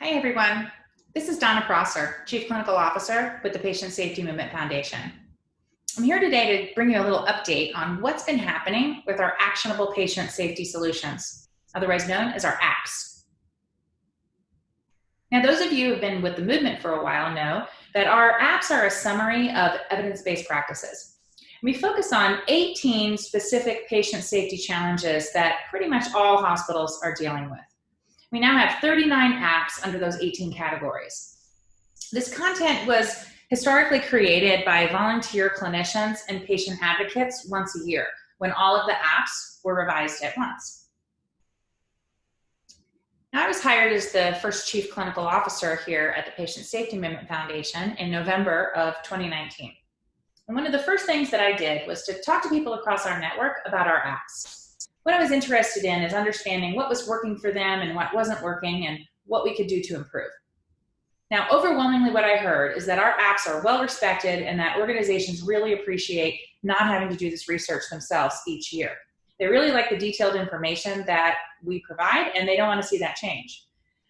Hi, everyone. This is Donna Prosser, Chief Clinical Officer with the Patient Safety Movement Foundation. I'm here today to bring you a little update on what's been happening with our actionable patient safety solutions, otherwise known as our apps. Now, those of you who have been with the movement for a while know that our apps are a summary of evidence-based practices. We focus on 18 specific patient safety challenges that pretty much all hospitals are dealing with. We now have 39 apps under those 18 categories. This content was historically created by volunteer clinicians and patient advocates once a year when all of the apps were revised at once. I was hired as the first chief clinical officer here at the Patient Safety Movement Foundation in November of 2019. And one of the first things that I did was to talk to people across our network about our apps what I was interested in is understanding what was working for them and what wasn't working and what we could do to improve. Now, overwhelmingly what I heard is that our apps are well respected and that organizations really appreciate not having to do this research themselves each year. They really like the detailed information that we provide and they don't want to see that change.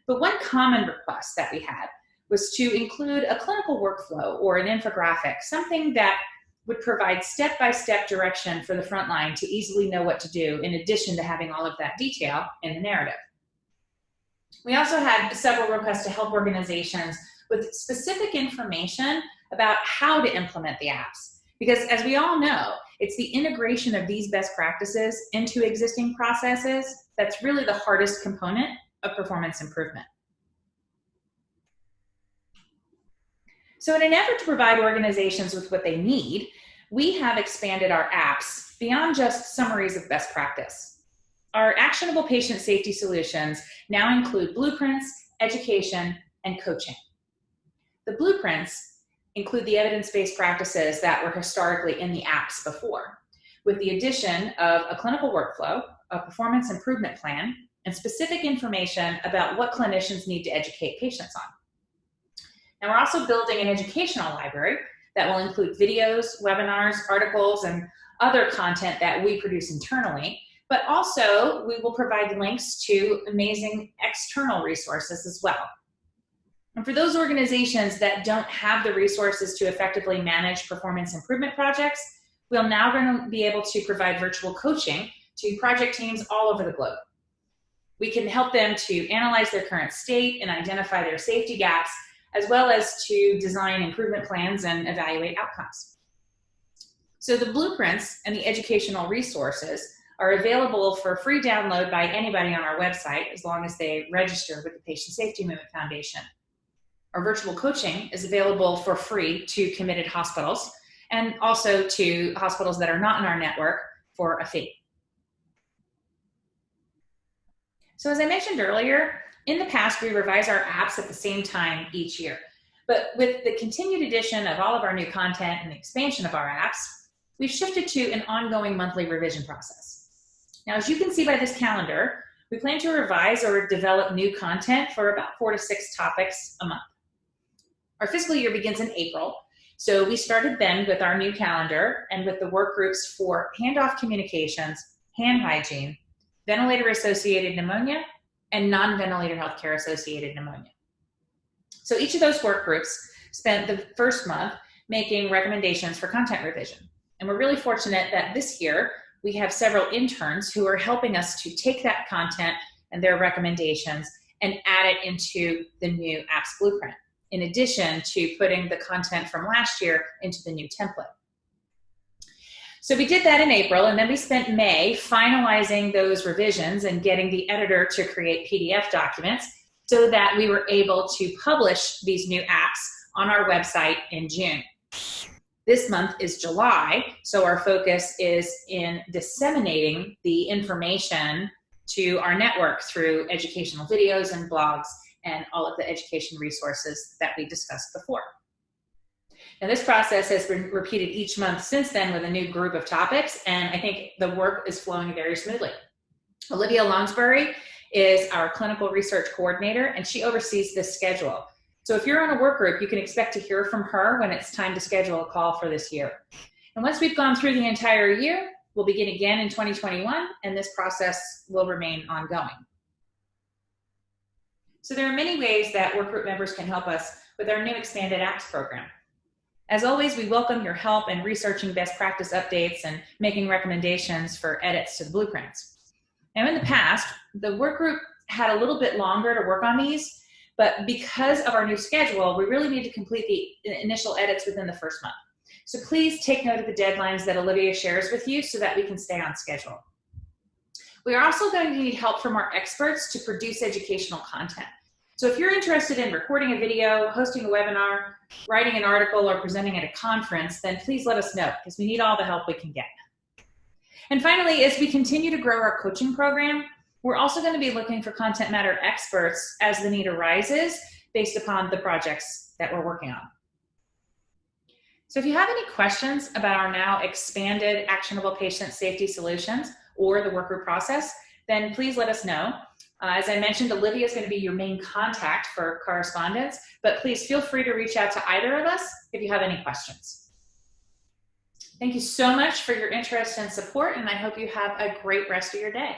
But one common request that we had was to include a clinical workflow or an infographic, something that would provide step-by-step direction for the front line to easily know what to do in addition to having all of that detail in the narrative. We also had several requests to help organizations with specific information about how to implement the apps. Because as we all know, it's the integration of these best practices into existing processes that's really the hardest component of performance improvement. So in an effort to provide organizations with what they need, we have expanded our apps beyond just summaries of best practice. Our actionable patient safety solutions now include blueprints, education, and coaching. The blueprints include the evidence-based practices that were historically in the apps before, with the addition of a clinical workflow, a performance improvement plan, and specific information about what clinicians need to educate patients on. And we're also building an educational library that will include videos, webinars, articles, and other content that we produce internally. But also, we will provide links to amazing external resources as well. And for those organizations that don't have the resources to effectively manage performance improvement projects, we're now going to be able to provide virtual coaching to project teams all over the globe. We can help them to analyze their current state and identify their safety gaps as well as to design improvement plans and evaluate outcomes. So the blueprints and the educational resources are available for free download by anybody on our website as long as they register with the Patient Safety Movement Foundation. Our virtual coaching is available for free to committed hospitals and also to hospitals that are not in our network for a fee. So as I mentioned earlier, in the past, we revise our apps at the same time each year. But with the continued addition of all of our new content and the expansion of our apps, we've shifted to an ongoing monthly revision process. Now, as you can see by this calendar, we plan to revise or develop new content for about four to six topics a month. Our fiscal year begins in April, so we started then with our new calendar and with the work groups for handoff communications, hand hygiene, ventilator-associated pneumonia, and non-ventilator healthcare associated pneumonia. So each of those work groups spent the first month making recommendations for content revision. And we're really fortunate that this year we have several interns who are helping us to take that content and their recommendations and add it into the new apps blueprint, in addition to putting the content from last year into the new template. So we did that in April, and then we spent May finalizing those revisions and getting the editor to create PDF documents so that we were able to publish these new apps on our website in June. This month is July, so our focus is in disseminating the information to our network through educational videos and blogs and all of the education resources that we discussed before. And this process has been repeated each month since then with a new group of topics, and I think the work is flowing very smoothly. Olivia Lounsbury is our clinical research coordinator, and she oversees this schedule. So if you're on a work group, you can expect to hear from her when it's time to schedule a call for this year. And once we've gone through the entire year, we'll begin again in 2021, and this process will remain ongoing. So there are many ways that work group members can help us with our new expanded apps program. As always, we welcome your help in researching best practice updates and making recommendations for edits to the blueprints. Now in the past, the work group had a little bit longer to work on these, but because of our new schedule, we really need to complete the initial edits within the first month. So please take note of the deadlines that Olivia shares with you so that we can stay on schedule. We are also going to need help from our experts to produce educational content. So if you're interested in recording a video, hosting a webinar, writing an article, or presenting at a conference, then please let us know because we need all the help we can get. And finally, as we continue to grow our coaching program, we're also going to be looking for content matter experts as the need arises based upon the projects that we're working on. So if you have any questions about our now expanded actionable patient safety solutions or the workgroup process, then please let us know. Uh, as I mentioned, Olivia is going to be your main contact for correspondence, but please feel free to reach out to either of us if you have any questions. Thank you so much for your interest and support, and I hope you have a great rest of your day.